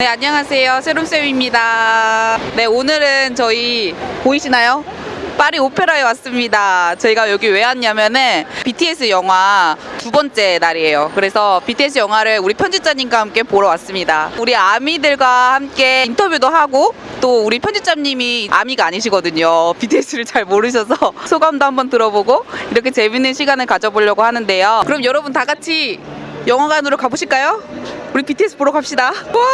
네, 안녕하세요. 세롬쌤입니다. 네, 오늘은 저희 보이시나요? 파리 오페라에 왔습니다. 저희가 여기 왜 왔냐면은 BTS 영화 두 번째 날이에요. 그래서 BTS 영화를 우리 편집자님과 함께 보러 왔습니다. 우리 아미들과 함께 인터뷰도 하고 또 우리 편집자님이 아미가 아니시거든요. BTS를 잘 모르셔서 소감도 한번 들어보고 이렇게 재밌는 시간을 가져보려고 하는데요. 그럼 여러분 다 같이 영화관으로 가보실까요? 우리 BTS 보러 갑시다. 와!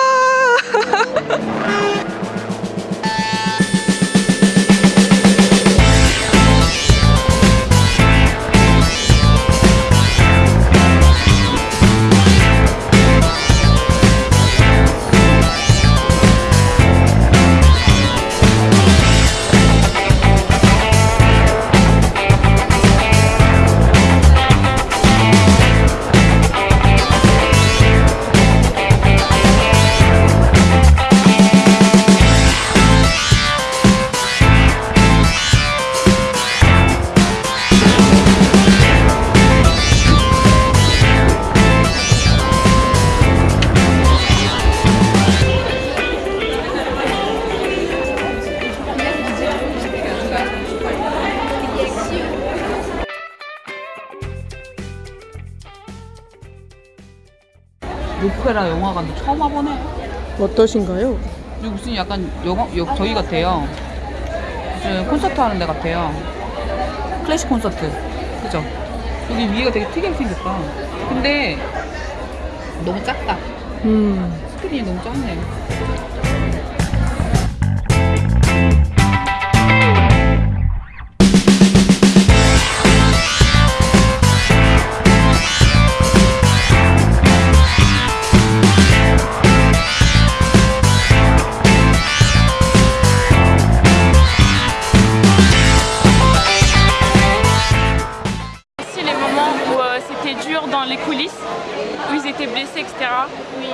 오페라 영화관도 처음 와보네. 어떠신가요? 여기 무슨 약간 영화, 여, 저희 같아요. 무슨 콘서트 하는 데 같아요. 클래식 콘서트. 그죠? 여기 위에가 되게 특이하게 생겼다. 근데 너무 작다. 음. 스크린이 너무 작네. Dans les coulisses, où ils étaient blessés, etc. Oui,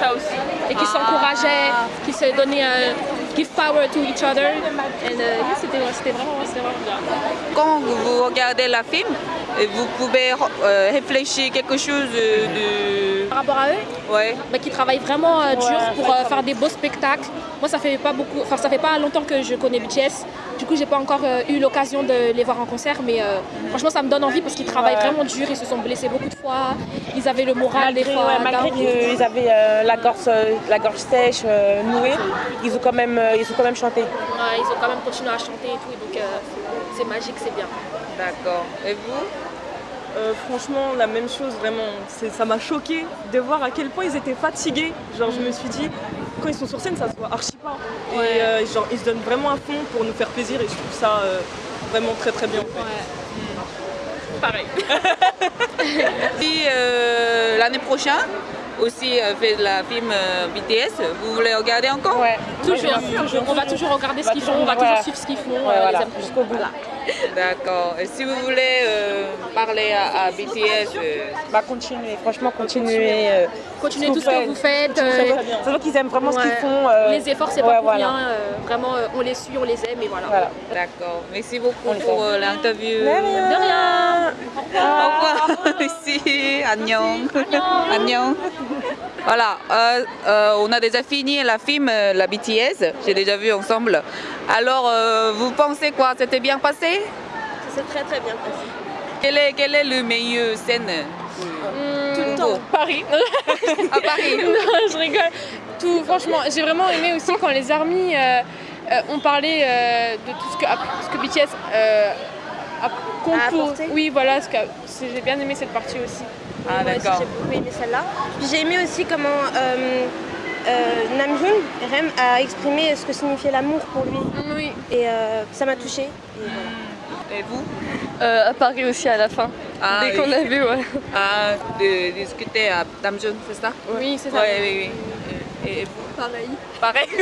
ça aussi. et qui s'encourageaient, qui se donnaient euh, give power to each other. And, euh, oui, c'était c'était vraiment, vraiment bien. Quand vous regardez la film, vous pouvez euh, réfléchir quelque chose de... Par rapport à eux, Ouais. bah, qui travaillent vraiment euh, dur pour euh, faire des beaux spectacles. Moi, ça fait pas beaucoup, enfin ça fait pas longtemps que je connais BTS. Du coup, j'ai pas encore euh, eu l'occasion de les voir en concert, mais euh, franchement, ça me donne envie parce qu'ils travaillent vraiment dur. Ils se sont blessés beaucoup de fois. Ils avaient le moral des fois. ouais, malgré qu'ils avaient euh, la, gorge, euh, la gorge sèche, euh, nouée, ils ont, quand même, euh, ils ont quand même chanté. Ouais, ils ont quand même continué à chanter et tout, et donc euh, c'est magique, c'est bien. D'accord. Et vous? Euh, franchement, la même chose, vraiment. Ça m'a choqué de voir à quel point ils étaient fatigués. Genre, je me suis dit, quand ils sont sur scène, ça se voit archi pas. Et euh, genre, ils se donnent vraiment à fond pour nous faire plaisir et je trouve ça euh, vraiment très très bien. en fait. Pareil. Si euh, l'année prochaine aussi euh, fait la film euh, BTS, vous voulez regarder encore? Ouais. Toujours, on va toujours regarder ce qu'ils font, on va toujours suivre ce qu'ils font, Ouais, euh, voilà, jusqu'au bout. D'accord. Et si vous voulez euh, parler à, à BTS, euh, Bah, continuez, franchement, continuez. euh, Continuez tout ce que vous faites. euh, C'est vrai qu'ils aiment vraiment ce qu'ils font. euh, Les efforts, c'est ouais, pas pour voilà. rien. euh, vraiment, euh, on les suit, on les aime et voilà. Voilà. d'accord. Merci beaucoup On pour l'interview. De rien. De rien. Au revoir. Merci. Annyeong. Annyeong. Voilà, euh, euh, on a déjà fini la film, euh, la BTS, j'ai déjà vu ensemble. Alors, euh, vous pensez quoi C'était bien passé? C'est très très bien passé. quel est, quel est le meilleur scène? Tout le temps. Paris. À Paris non, je rigole. Tout, franchement, j'ai vraiment aimé aussi quand les armies euh, ont parlé de tout ce que, ce que BTS a Oui, voilà, j'ai bien aimé cette partie aussi. Ah d'accord. j'ai beaucoup aimé celle-là. J'ai aimé aussi comment euh, euh, Namjoon, Rem, a exprimé ce que signifiait l'amour pour lui. Oui. Et euh, ça m'a touchée. Et voilà. Et vous? À Paris aussi à la fin. Ah, Dès oui. qu'on a vu, ouais. Ah, de discuter à Damjeon, c'est ça? Oui, c'est ça. Oui, oui, oui. Et vous? Pareil. Pareil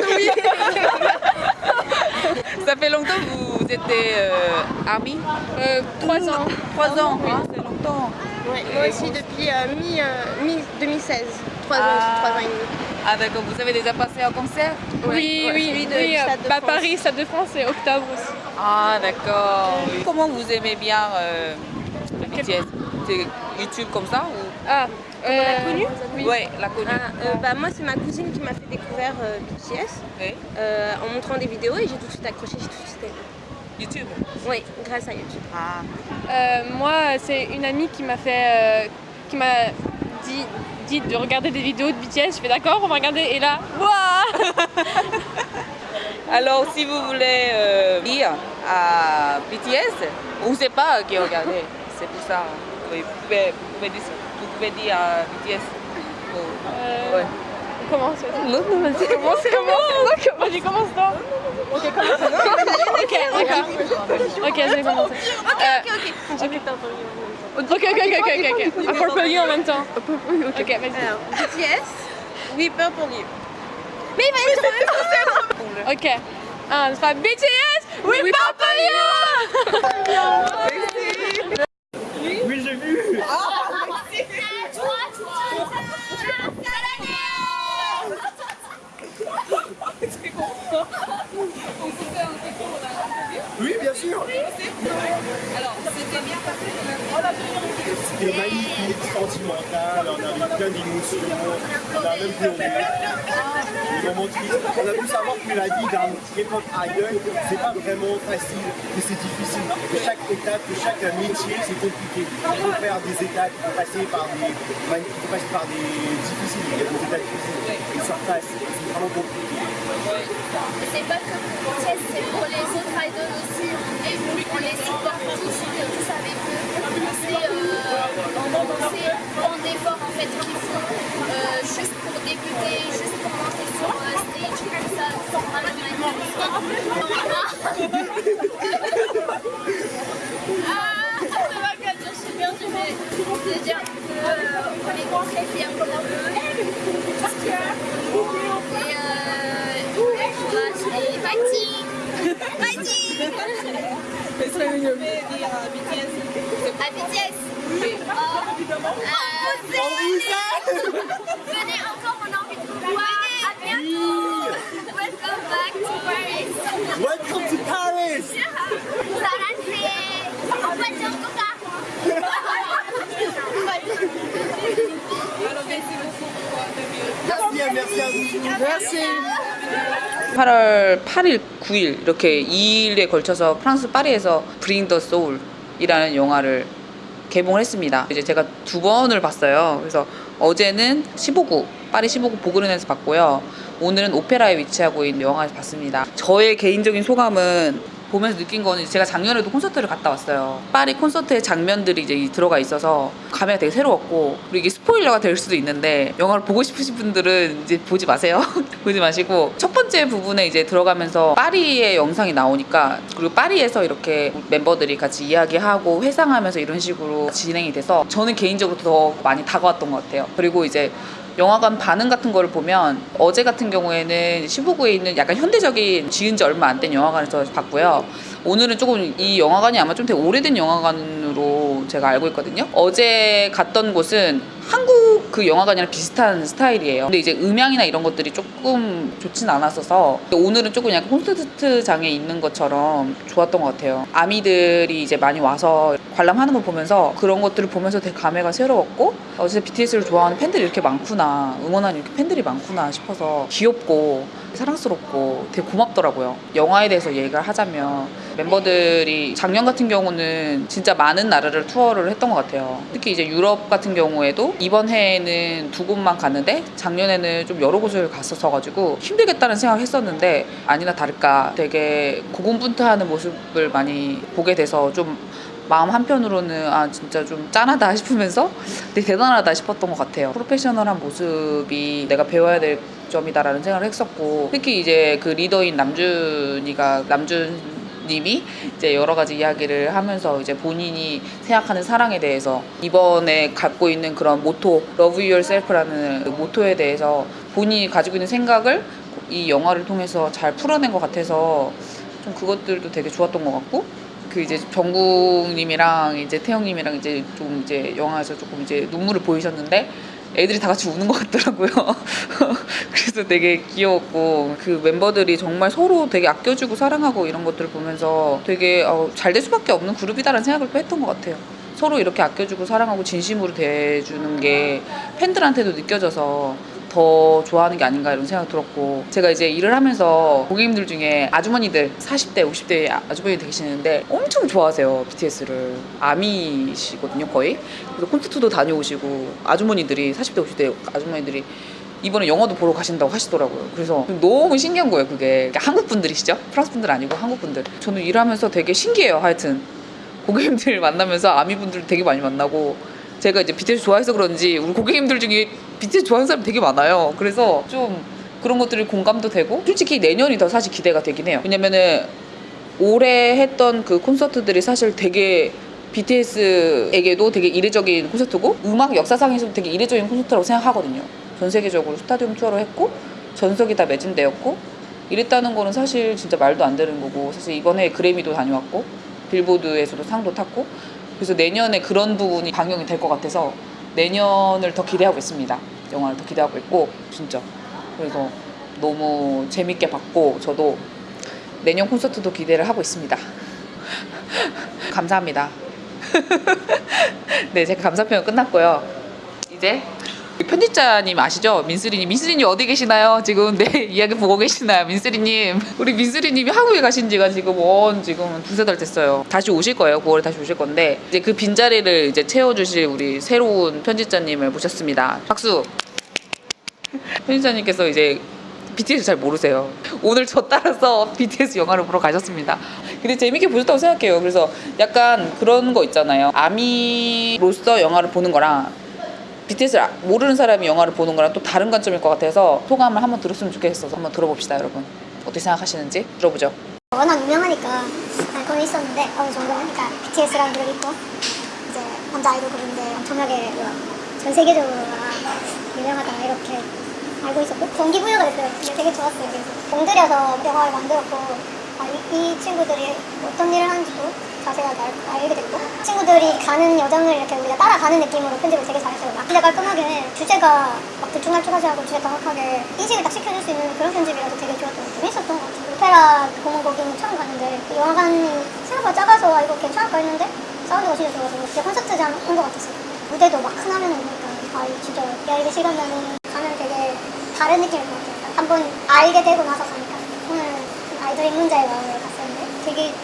Ça fait longtemps que vous étiez euh, amis? Euh, trois ans. Trois ans, hein, c'est longtemps. Ouais, moi aussi depuis euh, mi, euh, mi-2016. Trois ans, Ah. trois ans et demi. Ah d'accord, vous avez déjà passé un concert Oui, oui, Celui de- oui, du Stade de bah. Paris, Stade de France et octobre aussi. Ah d'accord. Comment vous aimez bien euh, BTS C'est YouTube comme ça ou Ah, Euh, connue oui. Ouais, la connue. Ah, euh, bah, Moi, c'est ma cousine qui m'a fait découvrir euh, BTS euh, en montrant des vidéos et j'ai tout de suite accroché, j'ai tout de suite aimé. YouTube. Oui, grâce à YouTube. Ah. Euh, moi, c'est une amie qui m'a fait, euh, qui m'a dit, dit de regarder des vidéos de BTS. Je fais d'accord, on va regarder. Et là, waouh Alors, si vous voulez euh, dire à BTS, on ne sait pas qui regarder. C'est pour ça. Oui, vous, pouvez, vous, pouvez dire, vous pouvez dire à BTS. Oh, Euh, ouais. Comment ça Commence, commence Vas-y, commence toi Ok, commence. Ok, d'accord. Ok, je vais commencer. Euh, Ok, ok, ok, ok, ok, ok. Un purple you en même temps. Ok, vas-y. BTS, We Purple You. Ok. Un, deux, trois, BTS, we purple you Oui, j'ai vu Oui, bien sûr C'était magnifique, sentimental, on a eu plein d'émotions, on a même pleuré. Des moments tristes. On a pu savoir que la c'est pas vraiment facile, mais c'est difficile. Que chaque étape, que chaque métier, c'est compliqué. Il faut faire des étapes, il faut passer par des, il passer par des difficiles, il y a des étapes difficiles. Et sur place, c'est vraiment compliqué. C'est pas que pour c'est pour les autres idols aussi. Et on les supporte tous, on est tous avec eux. C'est euh, c'est tant d'efforts en fait qu'ils font euh, juste À BTS Oh, euh, Venez encore, on a envie de vous voir. À bientôt! Welcome back to Paris! Welcome to Paris 사랑해! 오빠 정도 가! Merci, merci à vous Merci 8월 8일, 9일 이렇게 2일에 걸쳐서 프랑스 파리에서 브링 더 소울 이라는 영화를 개봉을 했습니다. 이제 제가 두 번을 봤어요. 그래서 어제는 15구 파리 15구 보그른에서 봤고요. 오늘은 오페라에 위치하고 있는 영화에서 봤습니다. 저의 개인적인 소감은 보면서 느낀 거는 제가 작년에도 콘서트를 갔다 왔어요. 파리 콘서트의 장면들이 이제 들어가 있어서 감회가 되게 새로웠고 그리고 이게 스포일러가 될 수도 있는데 영화를 보고 싶으신 분들은 이제 보지 마세요. 보지 마시고 첫 번째 부분에 이제 들어가면서 파리의 영상이 나오니까 그리고 파리에서 이렇게 멤버들이 같이 이야기하고 회상하면서 이런 식으로 진행이 돼서 저는 개인적으로 더 많이 다가왔던 것 같아요. 그리고 이제 영화관 반응 같은 거를 보면 어제 같은 경우에는 15구에 있는 약간 현대적인 지은 지 얼마 안 된 영화관에서 봤고요. 오늘은 조금 이 영화관이 아마 좀 되게 오래된 영화관으로 제가 알고 있거든요. 어제 갔던 곳은 한국 그 영화관이랑 비슷한 스타일이에요. 근데 이제 음향이나 이런 것들이 조금 좋진 않았어서 오늘은 조금 약간 콘서트장에 있는 것처럼 좋았던 것 같아요. 아미들이 이제 많이 와서 관람하는 걸 보면서 그런 것들을 보면서 되게 감회가 새로웠고 어제 BTS를 좋아하는 팬들이 이렇게 많구나 응원하는 이렇게 팬들이 많구나 싶어서 귀엽고 사랑스럽고 되게 고맙더라고요. 영화에 대해서 얘기를 하자면 멤버들이 작년 같은 경우는 진짜 많은 나라를 투어를 했던 것 같아요. 특히 이제 유럽 같은 경우에도 이번 해 에는 두 곳만 갔는데 작년에는 좀 여러 곳을 갔었어가지고 힘들겠다는 생각을 했었는데 아니나 다를까 되게 고군분투하는 모습을 많이 보게 돼서 좀 마음 한편으로는 아 진짜 좀 짠하다 싶으면서 되게 대단하다 싶었던 것 같아요. 프로페셔널한 모습이 내가 배워야 될 점이다라는 생각을 했었고 특히 이제 그 리더인 남준이가 남준 님이 이제 여러 가지 이야기를 하면서 이제 본인이 생각하는 사랑에 대해서 이번에 갖고 있는 그런 모토 Love Yourself라는 그 모토에 대해서 본인이 가지고 있는 생각을 이 영화를 통해서 잘 풀어낸 것 같아서 좀 그것들도 되게 좋았던 것 같고 그 이제 정국님이랑 이제 태영님이랑 이제 좀 이제 영화에서 조금 이제 눈물을 보이셨는데 애들이 다 같이 우는 것 같더라고요. 그래서 되게 귀여웠고 그 멤버들이 정말 서로 되게 아껴주고 사랑하고 이런 것들을 보면서 되게 어, 잘될 수밖에 없는 그룹이다라는 생각을 또 했던 것 같아요. 서로 이렇게 아껴주고 사랑하고 진심으로 대해주는 게 팬들한테도 느껴져서 더 좋아하는 게 아닌가 이런 생각 들었고 제가 이제 일을 하면서 고객님들 중에 아주머니들 40대 50대 아주머니 계시는데 엄청 좋아하세요 BTS를 아미시거든요 거의 그래서 콘서트도 다녀오시고 아주머니들이 40대 50대 아주머니들이 이번에 영화도 보러 가신다고 하시더라고요. 그래서 너무 신기한 거예요, 그게. 그러니까 한국 분들이시죠? 프랑스 분들 아니고 한국 분들. 저는 일하면서 되게 신기해요, 하여튼. 고객님들 만나면서 아미 분들 되게 많이 만나고 제가 이제 BTS 좋아해서 그런지 우리 고객님들 중에 BTS 좋아하는 사람 되게 많아요. 그래서 좀 그런 것들이 공감도 되고 솔직히 내년이 더 사실 기대가 되긴 해요. 왜냐면은 올해 했던 그 콘서트들이 사실 되게 BTS에게도 되게 이례적인 콘서트고 음악 역사상에서도 되게 이례적인 콘서트라고 생각하거든요. 전 세계적으로 스타디움 투어를 했고 전석이 다 매진되었고 이랬다는 거는 사실 진짜 말도 안 되는 거고 사실 이번에 그래미도 다녀왔고 빌보드에서도 상도 탔고 그래서 내년에 그런 부분이 반영이 될 것 같아서 내년을 더 기대하고 있습니다. 영화를 더 기대하고 있고 진짜 그래서 너무 재밌게 봤고 저도 내년 콘서트도 기대를 하고 있습니다. 감사합니다. 네, 제가 감사 표현 끝났고요. 이제 편집자님 아시죠? 민수리님. 민수리님 어디 계시나요? 지금 내 이야기 보고 계시나요? 민수리님. 우리 민수리님이 한국에 가신 지가 지금 원 지금 두세 달 됐어요. 다시 오실 거예요. 9월에 다시 오실 건데 이제 그 빈자리를 이제 채워주실 우리 새로운 편집자님을 모셨습니다. 박수. 편집자님께서 이제 BTS 잘 모르세요. 오늘 저 따라서 BTS 영화를 보러 가셨습니다. 근데 재밌게 보셨다고 생각해요. 그래서 약간 그런 거 있잖아요. 아미로서 영화를 보는 거랑 BTS를 아- 모르는 사람이 영화를 보는 거랑 또 다른 관점일 것 같아서 소감을 한번 들었으면 좋겠어서 한번 들어봅시다, 여러분. 어떻게 생각하시는지 들어보죠. 워낙 유명하니까 알고는 있었는데 어느 정도 하니까 BTS라는 그룹 있고 이제 남자 아이돌 그룹인데 엄청나게 전 세계적으로 아, 유명하다 이렇게 알고 있었고 동기부여가 됐어요. 이게 되게 좋았어요. 공들여서 영화를 만들었고 아, 이, 이 친구들이 어떤 일을 하는지도 자세하게 알, 알게 됐고 친구들이 가는 여정을 이렇게 우리가 따라가는 느낌으로 편집을 되게 잘했어요. 막 진짜 깔끔하게 주제가 막 들쭉날쭉하지 않고 주제 정확하게 인식을 딱 시켜줄 수 있는 그런 편집이라서 되게 좋았던 것 같아요. 재밌었던 것 같아요. 오페라 공원 거기는 처음 갔는데 그 영화관이 생각보다 작아서 아, 이거 괜찮을까 했는데 사운드가 진짜 좋아서 진짜 콘서트장 온 것 같았어요. 무대도 막 큰 화면에 보니까 아 진짜 야 이게 시간면은 가면 되게 다른 느낌일 것 같아요. 한번 알게 되고 나서 가니까 오늘 아이돌 입문자의 마음을 갔었는데 되게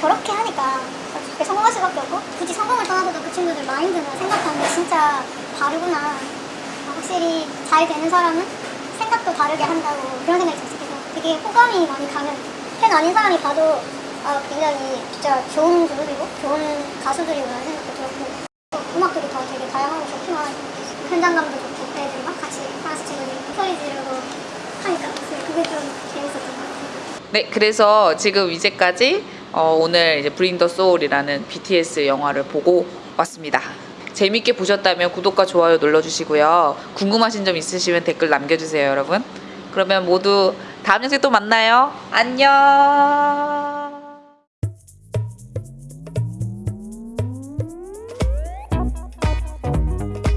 저렇게 하니까 그렇게 성공할 수밖에 없고 굳이 성공을 떠나서도 그 친구들 마인드나 생각하는 게 진짜 다르구나. 아, 확실히 잘 되는 사람은 생각도 다르게 한다고 그런 생각이 들었어요. 그래서 되게 호감이 많이 가는 팬 아닌 사람이 봐도 아, 굉장히 진짜 좋은 그룹이고 좋은 가수들이구나 생각도 들었고 또 음악들이 더 되게 다양하고 좋구나 현장감도 좋고 애들이 막 같이 프랑스 친구들이 소리 지르고 하니까 그게 좀 재밌었던 것 같아요. 네, 그래서 지금 이제까지 어, 오늘 이제 브링 더 소울이라는 BTS 영화를 보고 왔습니다. 재밌게 보셨다면 구독과 좋아요 눌러주시고요. 궁금하신 점 있으시면 댓글 남겨주세요, 여러분. 그러면 모두 다음 영상에 또 만나요. 안녕.